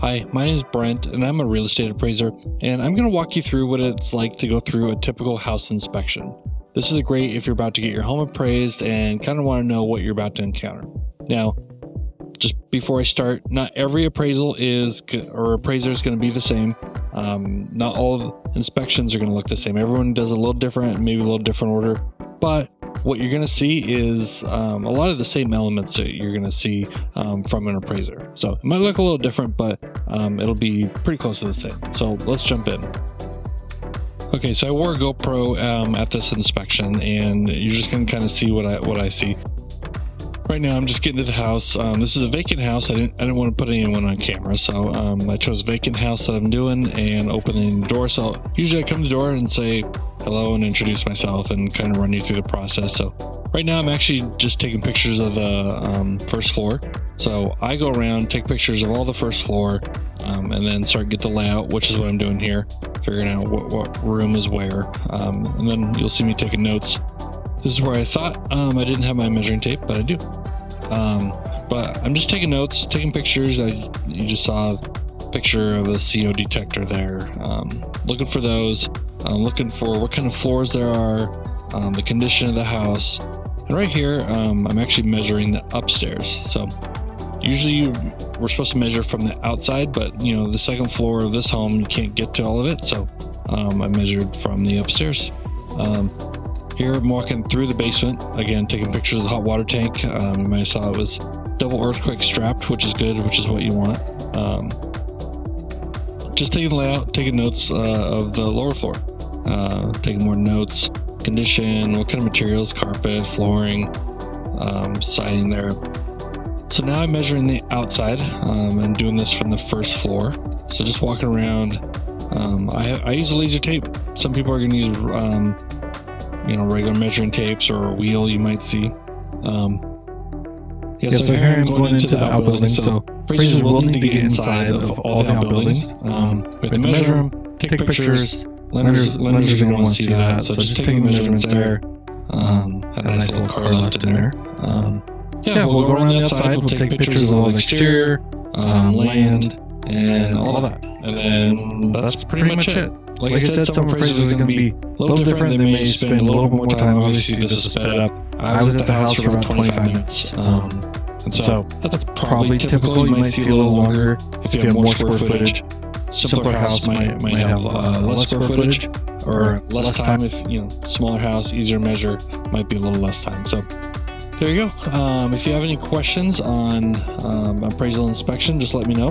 Hi, my name is Brent and I'm a real estate appraiser and I'm going to walk you through what it's like to go through a typical house inspection. This is great if you're about to get your home appraised and kind of want to know what you're about to encounter. Now, just before I start, not every appraisal is or appraiser is going to be the same. Um, not all inspections are going to look the same. Everyone does a little different, maybe a little different order, but what you're going to see is um, a lot of the same elements that you're going to see um, from an appraiser. So it might look a little different, but um, it'll be pretty close to the same. So let's jump in. Okay, so I wore a GoPro um, at this inspection, and you're just going to kind of see what I what I see. Right now, I'm just getting to the house. Um, this is a vacant house. I didn't I didn't want to put anyone on camera, so um, I chose vacant house that I'm doing and opening the door. So usually I come to the door and say, hello and introduce myself and kind of run you through the process. So right now I'm actually just taking pictures of the um, first floor. So I go around, take pictures of all the first floor, um, and then start get the layout, which is what I'm doing here, figuring out what, what room is where. Um, and then you'll see me taking notes. This is where I thought um, I didn't have my measuring tape, but I do. Um, but I'm just taking notes, taking pictures. I, you just saw picture of a CO detector there. Um, looking for those. I'm looking for what kind of floors there are, um, the condition of the house. And right here, um, I'm actually measuring the upstairs. So usually you, we're supposed to measure from the outside, but you know, the second floor of this home, you can't get to all of it. So um, I measured from the upstairs. Um, here I'm walking through the basement, again, taking pictures of the hot water tank. Um, you might have saw it was double earthquake strapped, which is good, which is what you want. Just taking layout, taking notes uh, of the lower floor uh, taking more notes, condition, what kind of materials, carpet, flooring, um, siding there. So now I'm measuring the outside um, and doing this from the first floor. So just walking around, um, I, I, use a laser tape. Some people are going to use, um, you know, regular measuring tapes or a wheel you might see. Um, yeah, yeah, so, so here I'm going, going into, into the outbuilding. So appraisers will need to get inside of all the outbuildings. Um, we have to measure them, take pictures, Lenders, lenders are going to want to see that. So, just taking measurements there. Um, had a nice little car left in there. Um, yeah, we'll, go around the outside. We'll take pictures of all the exterior, um, land, and all that. And then that's pretty much it. Like, like I said, some appraisals are going to be a little different. They may spend a little more time. Obviously, this is sped up. I was at the house for about 25 minutes. Um, and so, so that's probably typical. You might see a little longer if you have more square footage. simpler house might might have uh, less square footage or less time if you know smaller house easier measure might be a little less time. So there you go. Um, if you have any questions on um, appraisal inspection just let me know